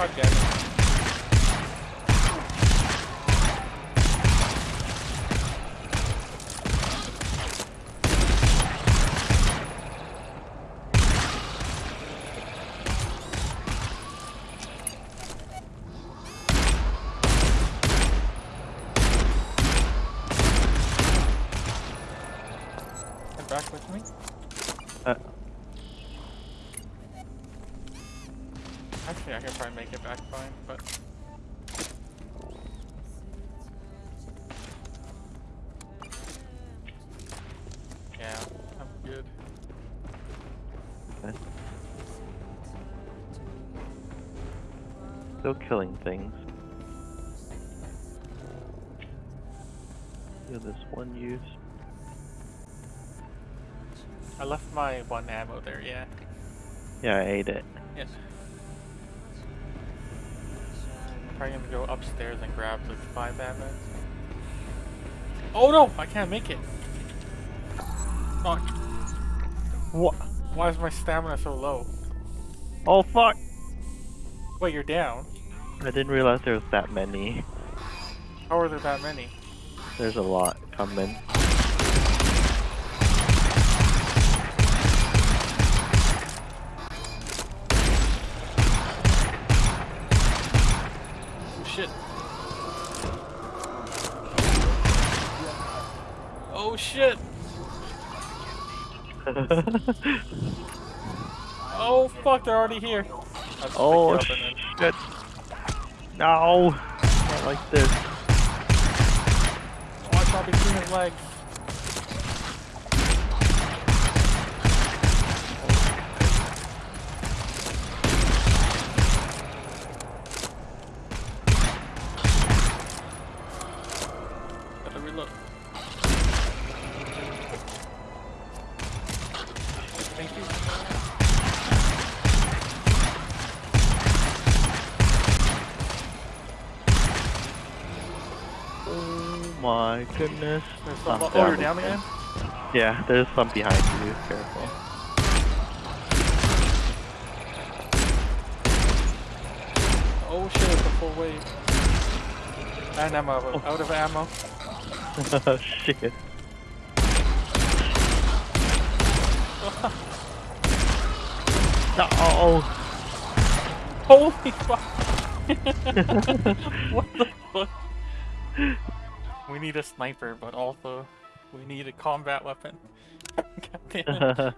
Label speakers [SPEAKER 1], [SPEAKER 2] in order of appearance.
[SPEAKER 1] God damn back with me.
[SPEAKER 2] Uh,
[SPEAKER 1] Actually, I can probably make it back fine, but. Yeah, I'm good.
[SPEAKER 2] okay. Still killing things. Do this one use.
[SPEAKER 1] I left my one ammo there, yeah.
[SPEAKER 2] Yeah, I ate it.
[SPEAKER 1] Yes. Probably gonna go upstairs and grab the five ammo. Oh no! I can't make it! Fuck.
[SPEAKER 2] What?
[SPEAKER 1] Why is my stamina so low?
[SPEAKER 2] Oh fuck!
[SPEAKER 1] Wait, you're down?
[SPEAKER 2] I didn't realize there was that many.
[SPEAKER 1] How are there that many?
[SPEAKER 2] There's a lot coming.
[SPEAKER 1] Shit. Oh shit! Oh fuck, they're already here.
[SPEAKER 2] Oh
[SPEAKER 1] pick you up and
[SPEAKER 2] shit! No! Not like this.
[SPEAKER 1] then watch out between his legs. Gotta reload. Thank you.
[SPEAKER 2] Oh my goodness.
[SPEAKER 1] There's some, oh, you're
[SPEAKER 2] down
[SPEAKER 1] again?
[SPEAKER 2] Yeah, there's some behind you. Careful.
[SPEAKER 1] Oh shit, it's a full wave. And I'm out of, out of ammo.
[SPEAKER 2] Oh, shit. No!
[SPEAKER 1] Holy fuck! what the fuck? We need a sniper, but also we need a combat weapon. God damn it.